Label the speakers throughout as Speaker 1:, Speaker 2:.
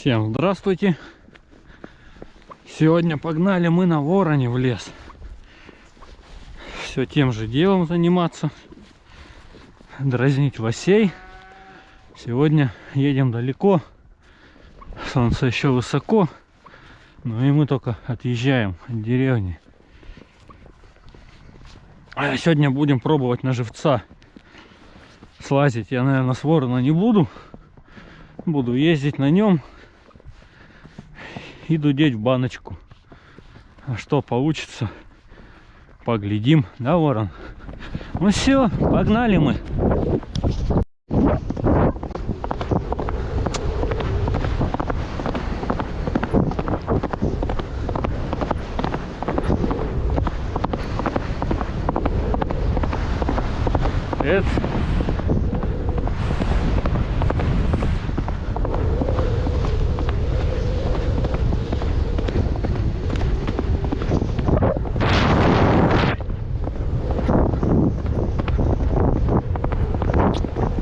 Speaker 1: Всем здравствуйте! Сегодня погнали мы на вороне в лес. Все тем же делом заниматься. Дразнить лосей. Сегодня едем далеко. Солнце еще высоко. Ну и мы только отъезжаем от деревни. А сегодня будем пробовать на живца слазить. Я, наверное, с ворона не буду. Буду ездить на нем и дудеть в баночку. А что получится, поглядим, да, ворон? Ну все, погнали мы.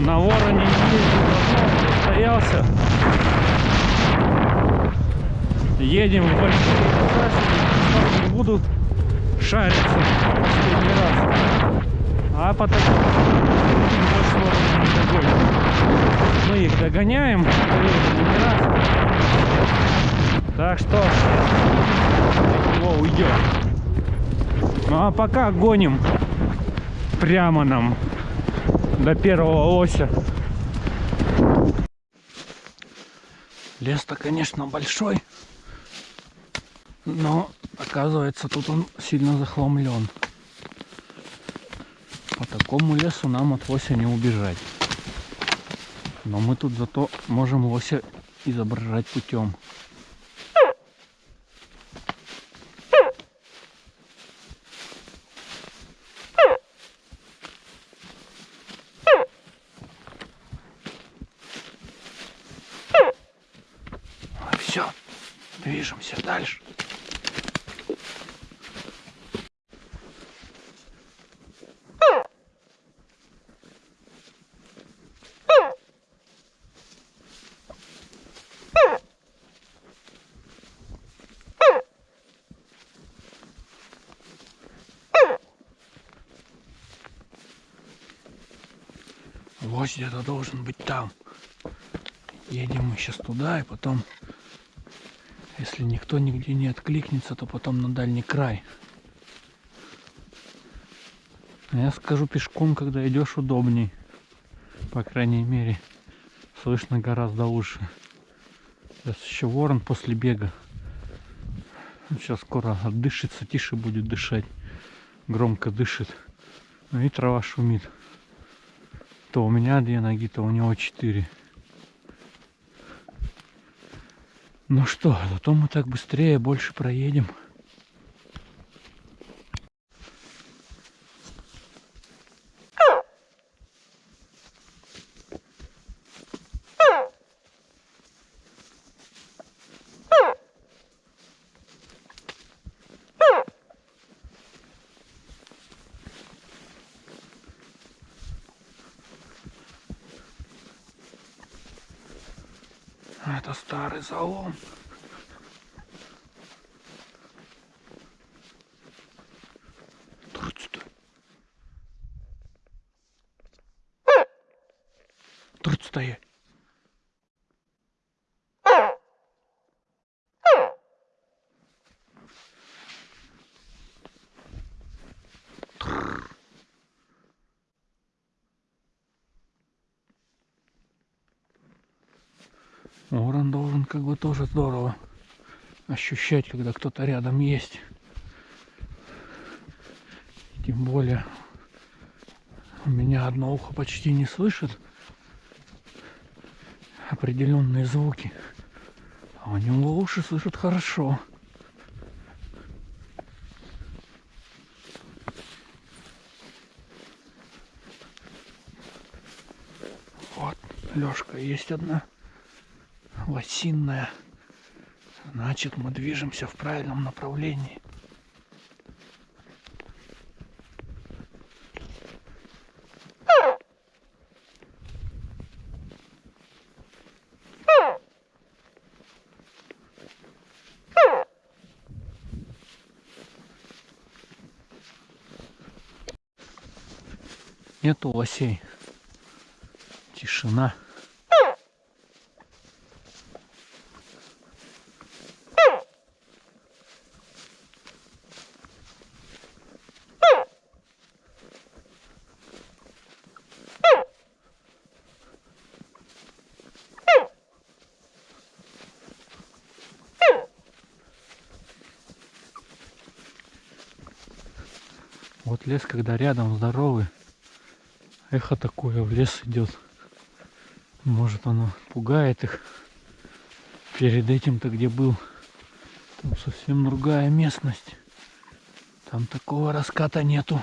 Speaker 1: На вороне не ездил давно, состоялся. Едем в большие не буду шариться последний раз. А потом. Мы их догоняем, раз. Так что его уйдет. Ну а пока гоним прямо нам до первого ося. Лес-то, конечно, большой, но оказывается тут он сильно захламлен. По такому лесу нам от лося не убежать. Но мы тут зато можем лося изображать путем. Все, движемся дальше. Лось где-то должен быть там. Едем мы сейчас туда и потом если никто нигде не откликнется, то потом на дальний край. А я скажу пешком, когда идешь удобней. По крайней мере, слышно гораздо лучше. Сейчас еще ворон после бега. Сейчас скоро отдышится, тише будет дышать. Громко дышит. Ну и трава шумит. То у меня две ноги, то у него четыре. Ну что, зато мы так быстрее больше проедем. Это старый залом. Турц-то. Турц стоять. Ворон должен как бы тоже здорово ощущать, когда кто-то рядом есть. Тем более у меня одно ухо почти не слышит. определенные звуки. А у него уши слышат хорошо. Вот, Лёшка, есть одна лосинная. Значит, мы движемся в правильном направлении. Нету лосей. Тишина. Вот лес, когда рядом здоровый, эхо такое в лес идет. Может оно пугает их. Перед этим-то где был, там совсем другая местность. Там такого раската нету.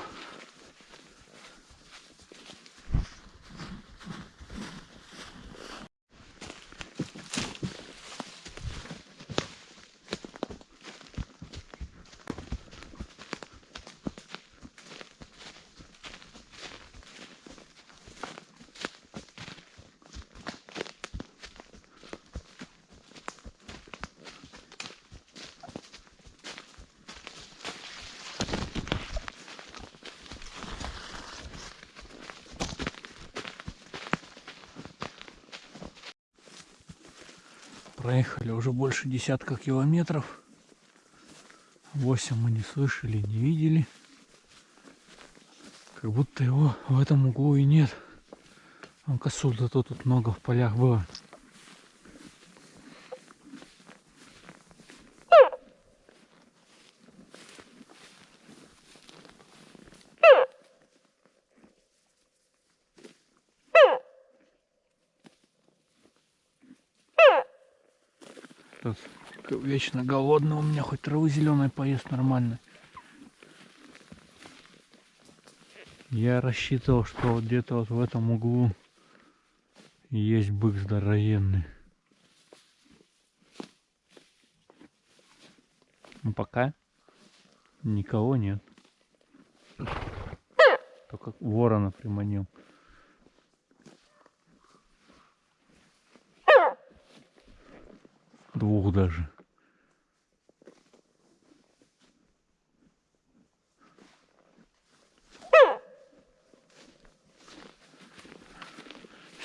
Speaker 1: Проехали уже больше десятка километров. Восемь мы не слышали, не видели. Как будто его в этом углу и нет. А косуль зато тут много в полях было. Тут вечно голодный у меня, хоть травы зеленой поест нормально. Я рассчитывал, что вот где-то вот в этом углу есть бык здоровенный. Ну пока никого нет. Только ворона приманил. Двух даже.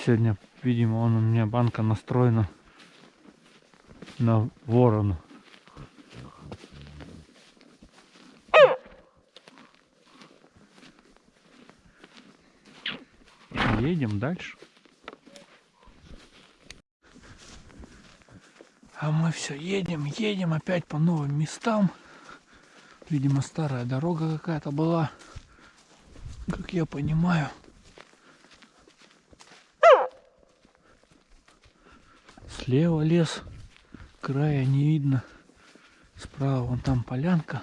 Speaker 1: Сегодня, видимо, он у меня банка настроена на ворона. Едем дальше. А мы все едем, едем опять по новым местам. Видимо, старая дорога какая-то была, как я понимаю. Слева лес, края не видно. Справа вон там полянка.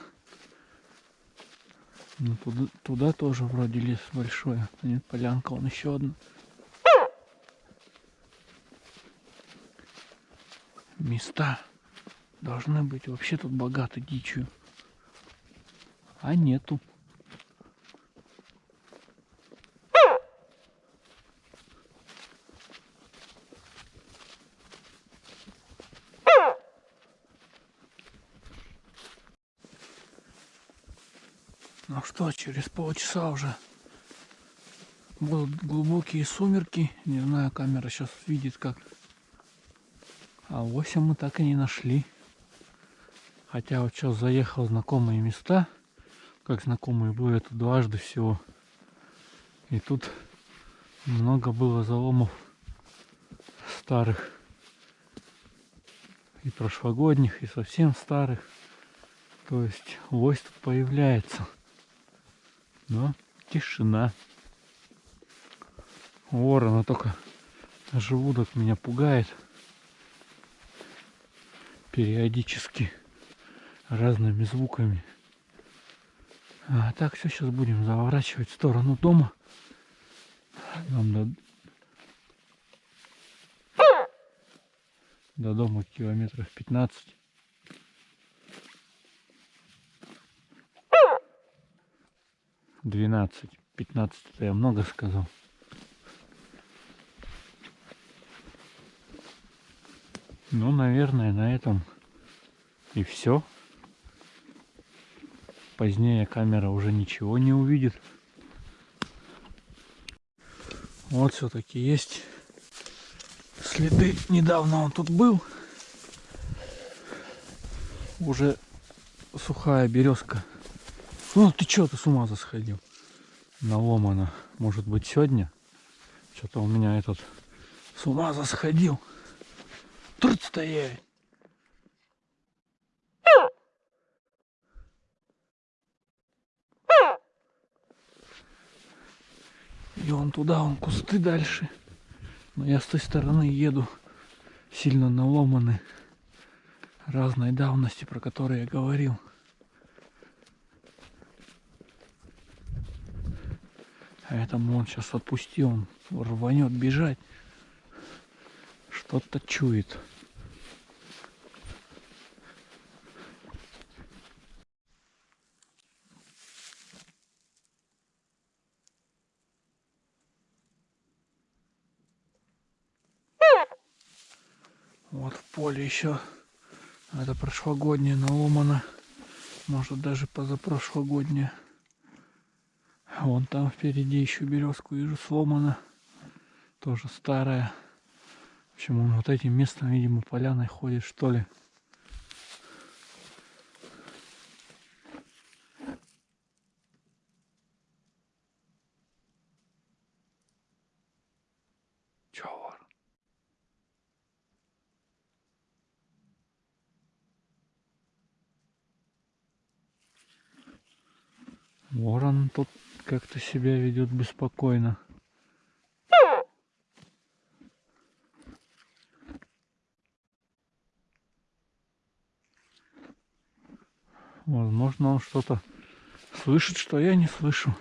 Speaker 1: Ну, туда, туда тоже вроде лес большой. А нет, полянка, он еще одна. Места должны быть вообще тут богаты дичью. А нету. Ну что, через полчаса уже будут глубокие сумерки. Не знаю, камера сейчас видит как а 8 мы так и не нашли. Хотя вот сейчас заехал в знакомые места. Как знакомые были, это дважды всего. И тут много было заломов старых. И прошлогодних, и совсем старых. То есть лось тут появляется. Но тишина. Ворона только Желудок меня пугает периодически разными звуками. А так все сейчас будем заворачивать в сторону дома. Нам до, до дома километров 15. Двенадцать. Пятнадцать я много сказал. Ну, наверное, на этом и все. Позднее камера уже ничего не увидит. Вот все-таки есть следы. Недавно он тут был. Уже сухая березка. Ну ты что, ты с ума засходил? Наломано. Может быть сегодня? Что-то у меня этот с ума засходил. Тут стоять. И он туда, он кусты дальше. Но я с той стороны еду. Сильно наломаны. Разной давности, про которые я говорил. А этому он сейчас отпустил, он рванет бежать. Что-то чует. Вот в поле еще это прошлогоднее наломано. Может даже позапрошлогоднее. Вон там впереди еще березку вижу сломана. Тоже старая. Общем, он вот этим местом, видимо, поляной ходит, что ли. Ворон тут как-то себя ведет беспокойно. Возможно, он что-то слышит, что я не слышу.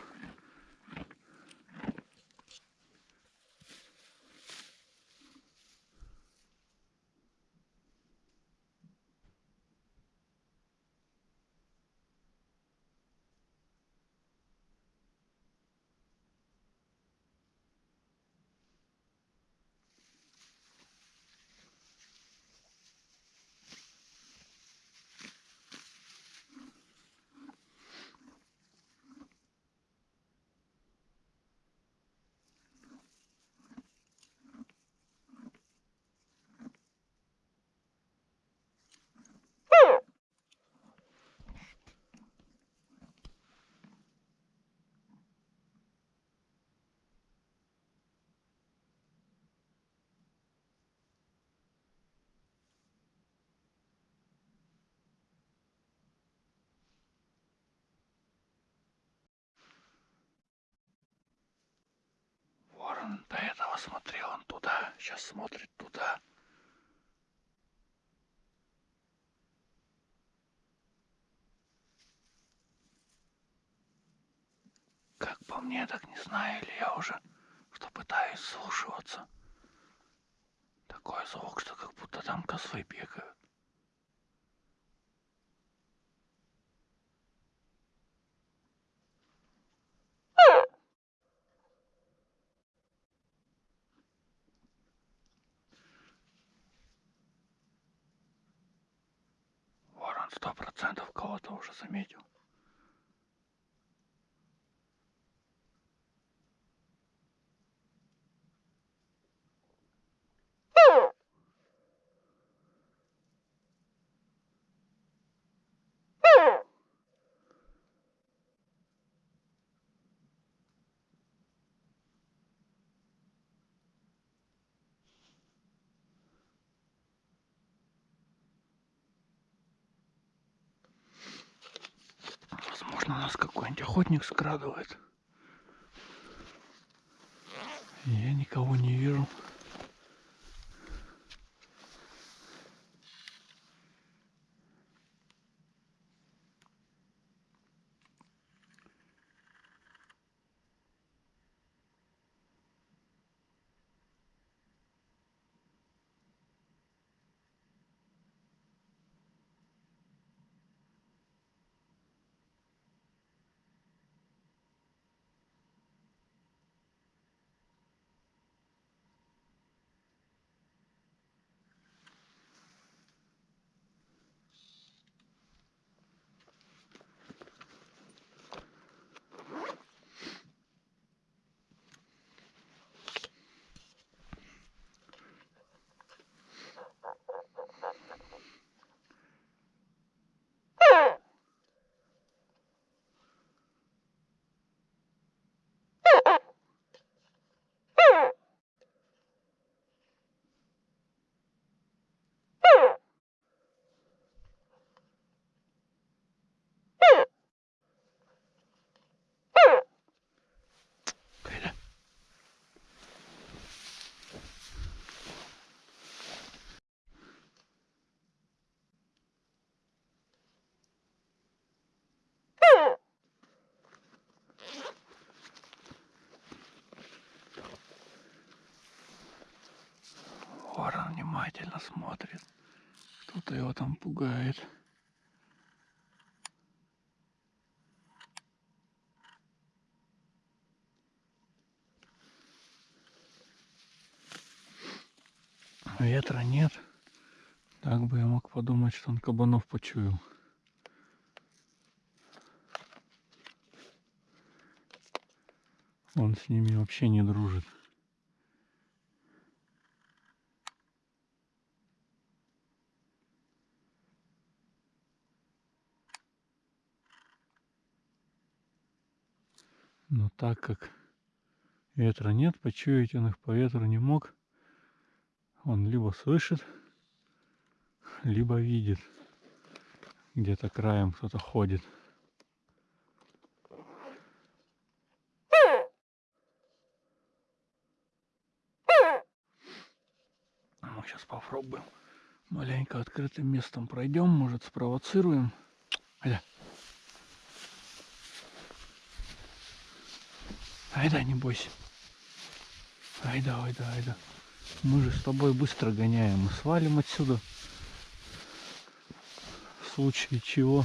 Speaker 1: Ворон до этого смотрел он туда, сейчас смотрит туда. Как по мне, так не знаю, или я уже что пытаюсь слушаться. Такой звук, что как будто там козлы бегают. Ворон сто процентов кого-то уже заметил. У нас какой-нибудь охотник скрадывает. Я никого не вижу. Внимательно смотрит. Кто-то его там пугает. Ветра нет. Так бы я мог подумать, что он кабанов почуял. Он с ними вообще не дружит. Но так как ветра нет, почуять он их по ветру не мог. Он либо слышит, либо видит. Где-то краем кто-то ходит. Мы сейчас попробуем. Маленько открытым местом пройдем, может спровоцируем. Аля. Айда, не бойся. Айда, айда, айда. Мы же с тобой быстро гоняем. Мы свалим отсюда. В случае чего.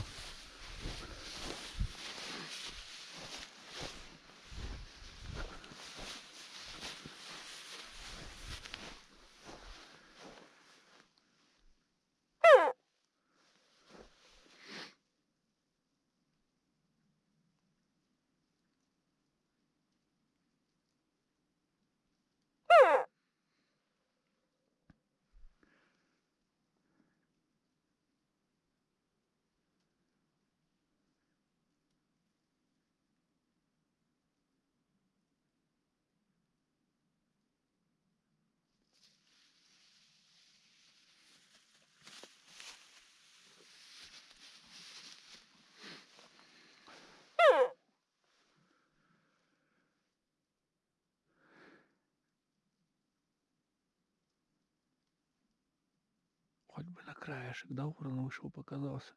Speaker 1: Хоть бы на краешек, да, ворон вышел, показался.